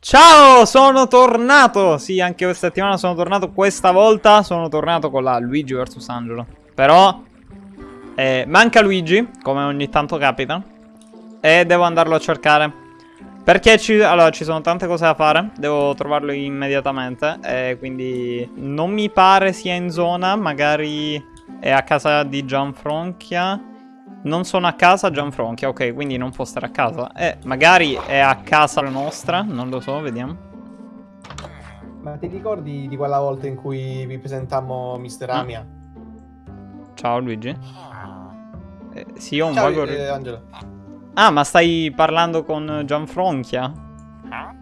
Ciao, sono tornato! Sì, anche questa settimana sono tornato. Questa volta sono tornato con la Luigi vs Angelo. Però eh, manca Luigi, come ogni tanto capita. E devo andarlo a cercare. Perché ci, allora, ci sono tante cose da fare. Devo trovarlo immediatamente. E quindi non mi pare sia in zona. Magari è a casa di Gianfronchia. Non sono a casa Gianfronchia, ok, quindi non può stare a casa. Eh, magari è a casa nostra, non lo so, vediamo. Ma ti ricordi di quella volta in cui vi presentammo Mister Ah. Amia? Ciao Luigi. Eh, sì, ho un Ciao, vago... eh, Angelo. Ah, ma stai parlando con Gianfronchia?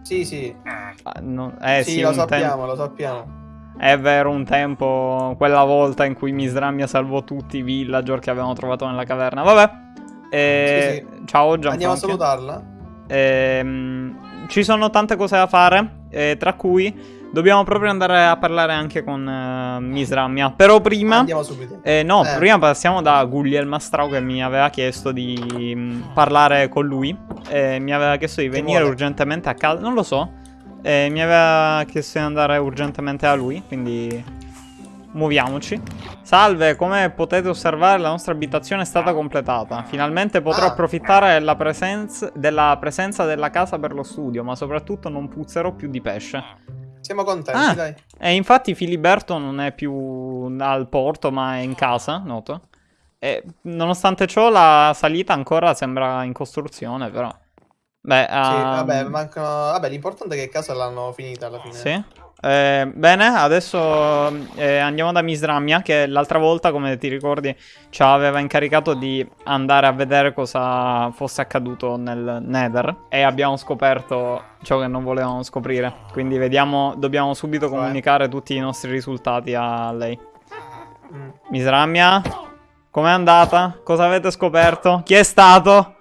Sì, sì. Ah, no- Eh sì, sì, lo sappiamo, lo sappiamo. È vero, un tempo, quella volta in cui Misdramia salvò tutti i villager che avevamo trovato nella caverna. Vabbè. Eh, Sì, Ciao Andiamo a salutarla. Ehm, ci sono tante cose da fare, eh, tra cui dobbiamo proprio andare a parlare anche con eh, Misdramia. Però prima... Andiamo subito. Eh, no, Eh. prima passiamo da Gugliel Mastrao che mi aveva chiesto di mh, parlare con lui. Eh, mi aveva chiesto di Che venire vuole? urgentemente a casa. Non lo so. Eh, mi aveva chiesto di andare urgentemente a lui. Quindi muoviamoci. Salve, come potete osservare la nostra abitazione è stata completata. Finalmente potrò Ah. approfittare della, presenza- della presenza della casa per lo studio, ma soprattutto non puzzerò più di pesce. Siamo contenti, Ah. dai. E infatti Filiberto non è più al porto, ma è in casa, noto. E nonostante ciò la salita ancora sembra in costruzione, però. Beh, Sì, ah, vabbè, mancano... Vabbè, l'importante è che casa l'hanno finita alla fine. sì. Eh, bene, adesso eh, andiamo da Misdramia che l'altra volta, come ti ricordi, ci aveva incaricato di andare a vedere cosa fosse accaduto nel Nether e abbiamo scoperto ciò che non volevamo scoprire. Quindi vediamo, dobbiamo subito Cioè? comunicare tutti i nostri risultati a lei. Mm. Misramia, com'è andata? Cosa avete scoperto? Chi è stato?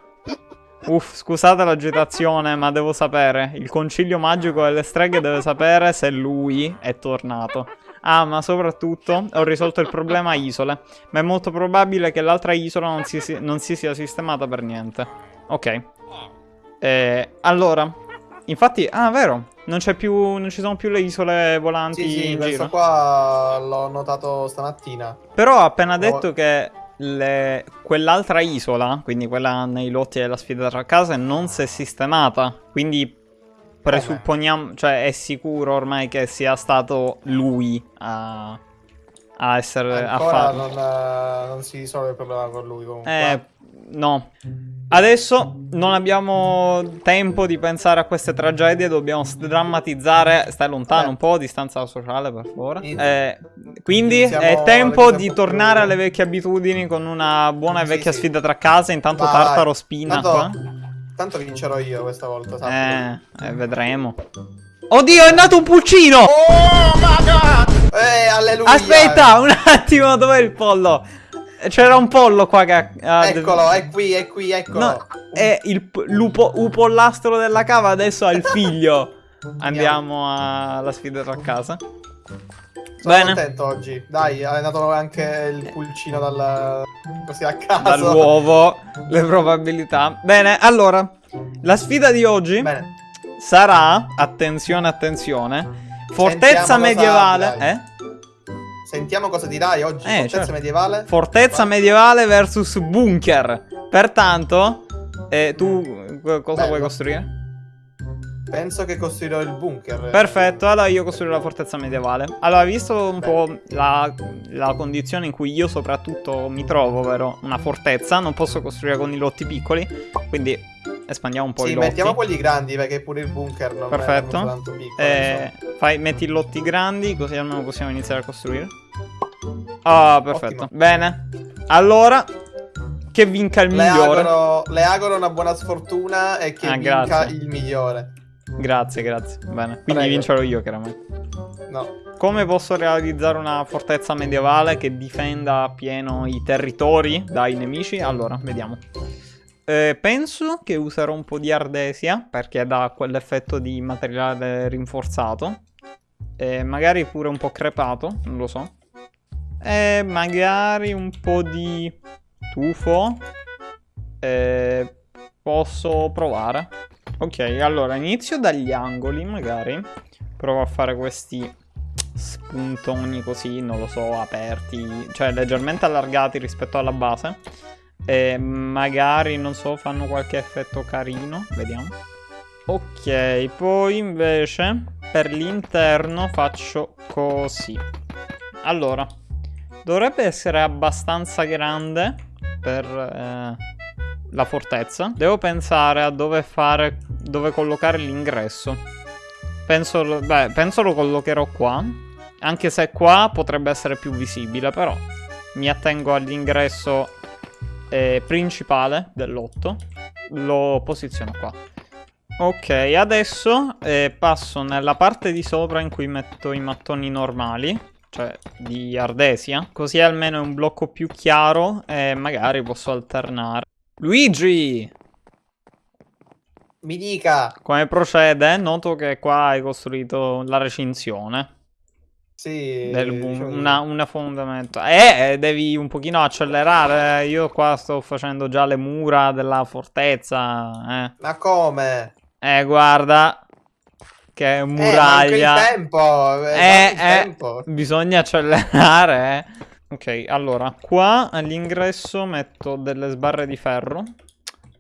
Uff, scusate l'agitazione, ma devo sapere. Il concilio magico delle streghe deve sapere se lui è tornato. Ah, ma soprattutto ho risolto il problema isole. Ma è molto probabile che l'altra isola non si, non si sia sistemata per niente. Ok. Eh, allora, infatti, ah, vero. Non c'è più. Non ci sono più le isole volanti Sì, sì, in questo giro. qua l'ho notato stamattina. Però ha appena No. detto che le- quell'altra isola, quindi quella nei lotti della sfida tra case, non si è sistemata. Quindi presupponiamo, cioè è sicuro ormai che sia stato lui a, a essere a Ancora farlo. non, eh, non si risolve il problema con lui comunque. Eh, no. Adesso non abbiamo tempo di pensare a queste tragedie, dobbiamo sdrammatizzare. Stai lontano Eh. un po', distanza sociale per favore. Eh, quindi è tempo di tornare alle vecchie abitudini con una buona e vecchia sì. sfida tra case. Intanto Vai. Tartaro spina Tanto, qua. tanto vincerò io questa volta, sappi. Eh, eh, vedremo. Oddio, è nato un pulcino! Oh my god! Eh, alleluia! Aspetta, un attimo, dov'è il pollo? C'era un pollo qua che ha- ha- Eccolo, è qui, è qui, eccolo. No, è il lupo, upollastro della cava adesso ha il figlio. Andiamo alla sfida tra casa. Sono Bene. contento oggi. Dai, è nato anche il pulcino dal... così a caso. Dall'uovo, le probabilità. Bene, allora, la sfida di oggi Bene. sarà, attenzione, attenzione, fortezza Sentiamo medievale. dirai. Eh? Sentiamo cosa dirai oggi. Eh, Fortezza certo. medievale. Fortezza Vai. medievale versus bunker. Pertanto, eh, tu eh, cosa Bello. vuoi costruire? Penso che costruirò il bunker. Perfetto, allora io costruirò la fortezza medievale. Allora, visto un po' la, la condizione in cui io soprattutto mi trovo, ovvero una fortezza, non posso costruire con i lotti piccoli, quindi espandiamo un po' Sì, i lotti. mettiamo quelli grandi perché pure il bunker non Perfetto. è tanto piccolo. Eh, fai, metti i lotti grandi, così almeno possiamo iniziare a costruire. Ah, perfetto. Ottimo. Bene. Allora, che vinca il. Le migliore. auguro, le auguro una buona sfortuna e che Ah, vinca grazie. il migliore. Grazie, grazie. Bene. Quindi Prego. vincerò io, chiaramente. No. Come posso realizzare una fortezza medievale che difenda a pieno i territori dai nemici? Allora, vediamo. Eh, penso che userò un po' di ardesia perché dà quell'effetto di materiale rinforzato. E magari pure un po' crepato, non lo so. E magari un po' di tufo. Posso provare. Ok, allora inizio dagli angoli magari. Provo a fare questi spuntoni così, non lo so, aperti, cioè leggermente allargati rispetto alla base. E magari, non so, fanno qualche effetto carino, vediamo. Ok, poi invece per l'interno faccio così. Allora, dovrebbe essere abbastanza grande per eh, la fortezza. Devo pensare a dove fare, dove collocare l'ingresso. Penso, beh, penso lo collocherò qua. Anche se qua potrebbe essere più visibile, però mi attengo all'ingresso eh, principale dell'otto. Lo posiziono qua. Ok, adesso eh, passo nella parte di sopra in cui metto i mattoni normali, cioè di ardesia, così almeno è un blocco più chiaro e magari posso alternare. Luigi! Mi dica! Come procede? Noto che qua hai costruito la recinzione. Sì, diciamo di- una, una fondamento. Eh, devi un pochino accelerare. Io qua sto facendo già le mura della fortezza. Eh, Ma come? eh guarda. Che Eh, muraglia. il tempo! Eh, Eh, eh, tempo! bisogna accelerare. eh. Ok, allora, qua all'ingresso metto delle sbarre di ferro.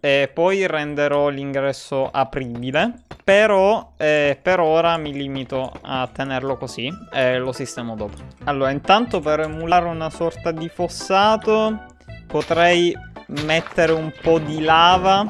E poi renderò l'ingresso apribile. Però eh, per ora mi limito a tenerlo così e lo sistemo dopo. Allora, intanto per emulare una sorta di fossato potrei mettere un po' di lava.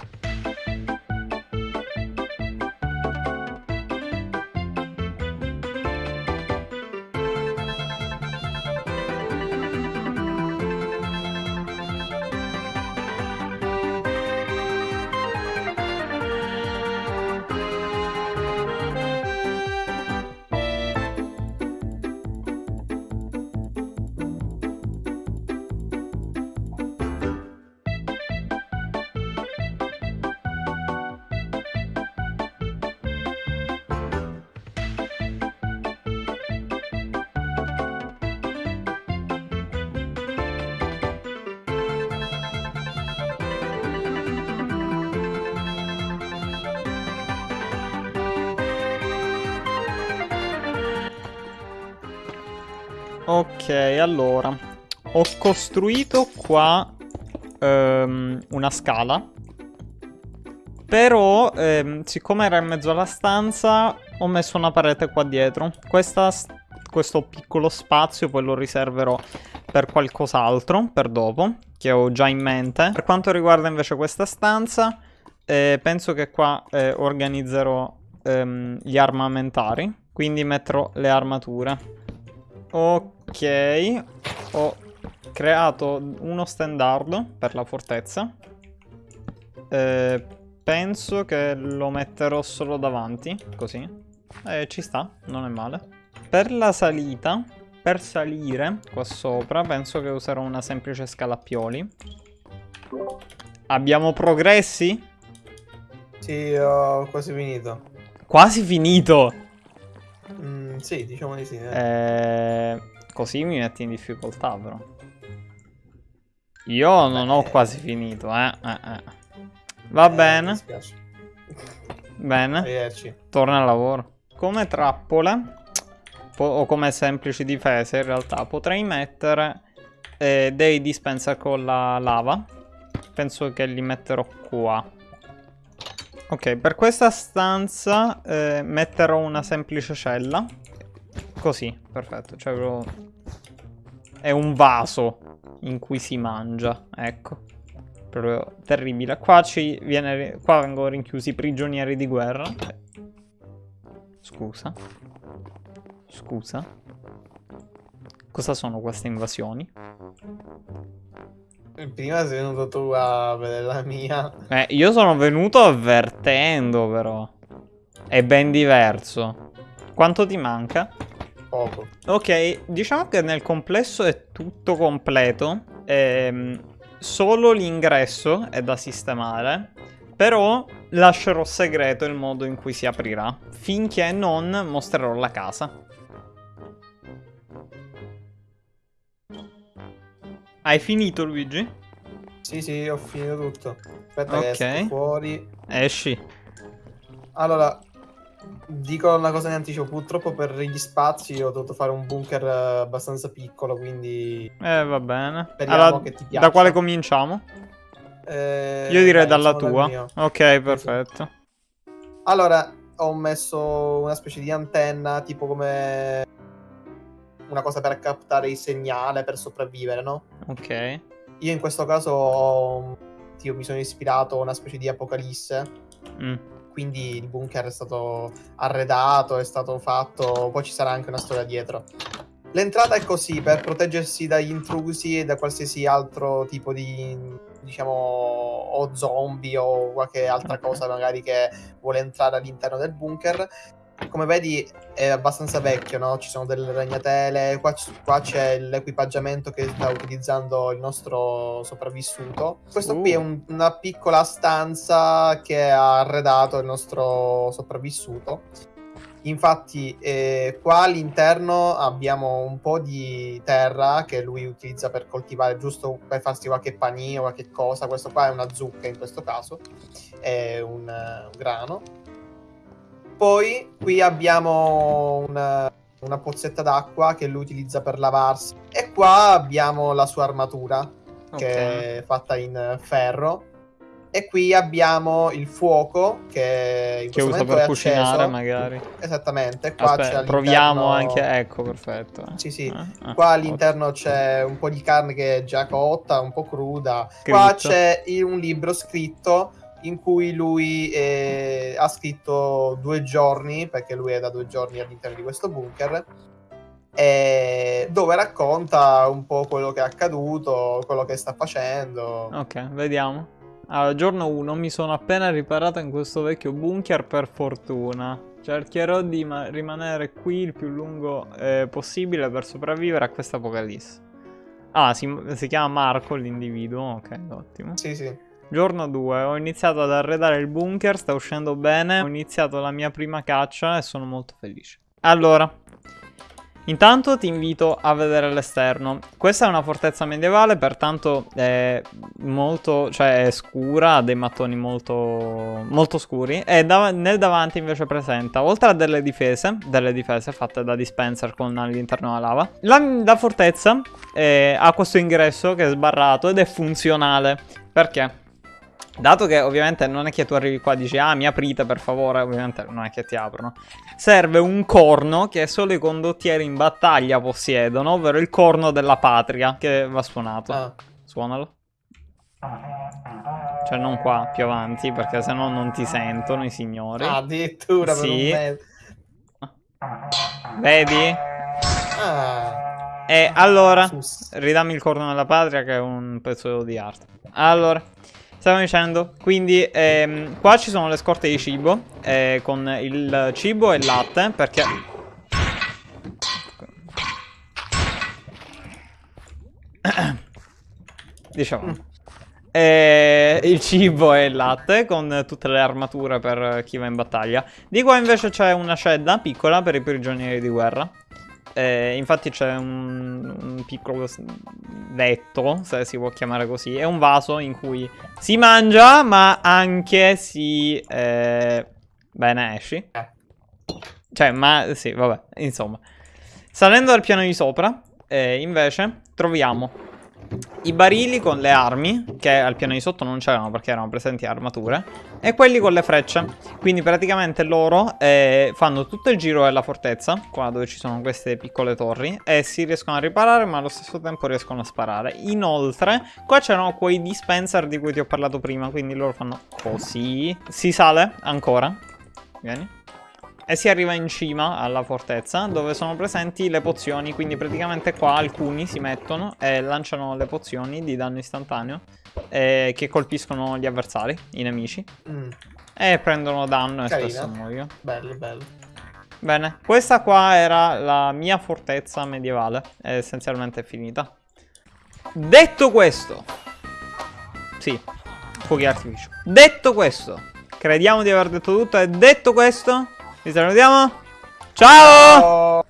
Ok, allora. Ho costruito qua ehm, una scala. Però, ehm, siccome era in mezzo alla stanza, ho messo una parete qua dietro. Questa, questo piccolo spazio poi lo riserverò per qualcos'altro, per dopo, che ho già in mente. Per quanto riguarda invece questa stanza, eh, penso che qua eh, organizzerò ehm, gli armamentari. Quindi metterò le armature. Ok, ho creato uno standard per la fortezza. Eh, penso che lo metterò solo davanti, così. Eh, ci sta, non è male. Per la salita, per salire qua sopra, penso che userò una semplice scala a pioli. Abbiamo progressi? Sì, ho quasi finito. Quasi finito! Mm, sì, diciamo di sì. eh. Eh, così mi metti in difficoltà, però. Io non ho Beh, quasi finito, eh. eh, eh. Va Eh, bene, bene. Arrivederci. Torna al lavoro. Come trappole, po- o come semplici difese in realtà, potrei mettere eh, dei dispenser con la lava. Penso che li metterò qua. Ok, per questa stanza eh, metterò una semplice cella. Così, perfetto. Cioè, proprio- è un vaso in cui si mangia. Ecco. Proprio terribile. Qua, ci viene, qua vengono rinchiusi i prigionieri di guerra. Scusa. Scusa. Cosa sono queste invasioni? Prima sei venuto tu a vedere la mia. Eh, io sono venuto avvertendo, però. È ben diverso. Quanto ti manca? Poco. Ok, diciamo che nel complesso è tutto completo. Ehm, solo l'ingresso è da sistemare. Però lascerò segreto il modo in cui si aprirà. Finché non mostrerò la casa. Hai finito, Luigi? Sì, sì, ho finito tutto. Aspetta Ok. che esco fuori. Esci. Allora, dico una cosa in anticipo. Purtroppo per gli spazi ho dovuto fare un bunker eh, abbastanza piccolo, quindi... Eh, va bene. Speriamo Allora, che ti piaccia. da quale cominciamo? Eh, Io direi dai, dalla dal tua. Ok, perfetto. Allora, ho messo una specie di antenna, tipo come una cosa per captare il segnale per sopravvivere, no? Ok. Io in questo caso ho- tipo, mi sono ispirato a una specie di apocalisse, Mm. Quindi il bunker è stato arredato, è stato fatto, poi ci sarà anche una storia dietro. L'entrata è così per proteggersi dagli intrusi e da qualsiasi altro tipo di, diciamo, o zombie o qualche altra cosa magari che vuole entrare all'interno del bunker. Come vedi è abbastanza vecchio, no? Ci sono delle ragnatele, qua, qua c'è l'equipaggiamento che sta utilizzando il nostro sopravvissuto. Questo qui è Uh. un- una piccola stanza che ha arredato il nostro sopravvissuto. Infatti, eh, qua all'interno abbiamo un po' di terra che lui utilizza per coltivare, giusto per farsi qualche panino, qualche cosa. Questo qua è una zucca in questo caso, è un, eh, un grano. Poi qui abbiamo una, una pozzetta d'acqua che lui utilizza per lavarsi. E qua abbiamo la sua armatura, che Ok. è fatta in ferro. E qui abbiamo il fuoco che in Che usa per è cucinare, acceso. magari. Esattamente, qua Aspetta, proviamo anche. Ecco, perfetto. Sì, sì. Ah, ah, Qua all'interno c'è un po' di carne che è già cotta, un po' cruda. Scritto. Qua c'è un libro scritto in cui lui eh, ha scritto due giorni, perché lui è da due giorni all'interno di questo bunker, dove racconta un po' quello che è accaduto, quello che sta facendo. Ok, vediamo. Allora, giorno 1 mi sono appena riparato in questo vecchio bunker per fortuna. Cercherò di ma- rimanere qui il più lungo eh, possibile per sopravvivere a questa apocalisse. Ah, si, si chiama Marco l'individuo, ok, ottimo. Sì, sì. Giorno 2, ho iniziato ad arredare il bunker, sta uscendo bene, ho iniziato la mia prima caccia e sono molto felice. Allora, intanto ti invito a vedere l'esterno. Questa è una fortezza medievale, pertanto è molto, cioè è scura, ha dei mattoni molto, molto scuri e dav- nel davanti invece presenta, oltre a delle difese, delle difese fatte da dispenser con all'interno la lava, la, la fortezza eh, ha questo ingresso che è sbarrato ed è funzionale. Perché? Dato che ovviamente non è che tu arrivi qua e dici ah mi aprite per favore, ovviamente non è che ti aprono. Serve un corno che solo i condottieri in battaglia possiedono, ovvero il corno della patria che va suonato. Ah, Suonalo. Cioè non qua, più avanti, perché sennò non ti sentono i signori. ah, addirittura per Sì. mezzo. Vedi? Ah, E allora, sus. ridammi il corno della patria che è un pezzo di arte. Allora, stavo dicendo, quindi ehm, qua ci sono le scorte di cibo, eh, con il cibo e il latte, perché... Diciamo. Eh, il cibo e il latte con tutte le armature per chi va in battaglia. Di qua invece c'è una scedda piccola per i prigionieri di guerra. Eh, infatti c'è un, un piccolo letto, se si può chiamare così, e un vaso in cui si mangia, ma anche si... Eh... Bene, esci. Eh. Cioè, ma sì, vabbè, insomma. Salendo dal piano di sopra, eh, invece, troviamo i barili con le armi, che al piano di sotto non c'erano perché erano presenti armature, e quelli con le frecce. Quindi praticamente loro eh, fanno tutto il giro della fortezza, qua dove ci sono queste piccole torri, e si riescono a riparare, ma allo stesso tempo riescono a sparare. Inoltre, qua c'erano quei dispenser di cui ti ho parlato prima, quindi loro fanno così. Si sale ancora. Vieni. E si arriva in cima alla fortezza dove sono presenti le pozioni, quindi praticamente qua alcuni si mettono e lanciano le pozioni di danno istantaneo eh, che colpiscono gli avversari, i nemici, Mm, e prendono danno e Carina. spesso muoiono. bello, bello. Bene, questa qua era la mia fortezza medievale, è essenzialmente finita. Detto questo, sì, fuochi d'artificio. Detto questo, crediamo di aver detto tutto e detto questo, vi salutiamo. Ciao! Oh.